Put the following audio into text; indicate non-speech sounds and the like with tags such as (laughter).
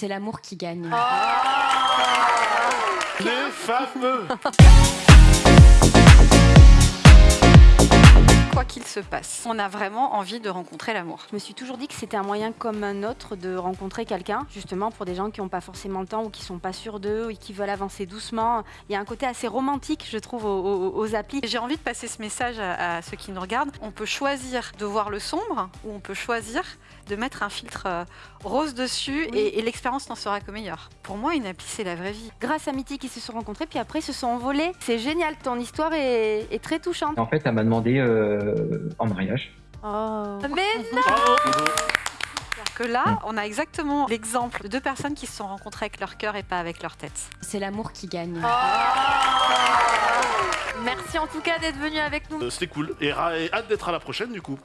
C'est l'amour qui gagne. Les fameux (laughs) se passe, on a vraiment envie de rencontrer l'amour. Je me suis toujours dit que c'était un moyen comme un autre de rencontrer quelqu'un, justement pour des gens qui n'ont pas forcément le temps ou qui sont pas sûrs d'eux ou qui veulent avancer doucement. Il y a un côté assez romantique, je trouve, aux, aux- aux applis. Et J'ai envie de passer ce message à, à ceux qui nous regardent. On peut choisir de voir le sombre ou on peut choisir de mettre un filtre euh, rose dessus Oui. et, et l'expérience n'en sera que meilleure. Pour moi, une appli, c'est la vraie vie. Grâce à Mythique, ils se sont rencontrés, puis après ils se sont envolés. C'est génial, ton histoire est, est très touchante. En fait, elle m'a demandé euh, en mariage. Oh. Mais non que là, on a exactement l'exemple de deux personnes qui se sont rencontrées avec leur cœur et pas avec leur tête. C'est l'amour qui gagne. Merci en tout cas d'être venu avec nous. Euh, C'était cool. Et hâte d'être à la prochaine du coup.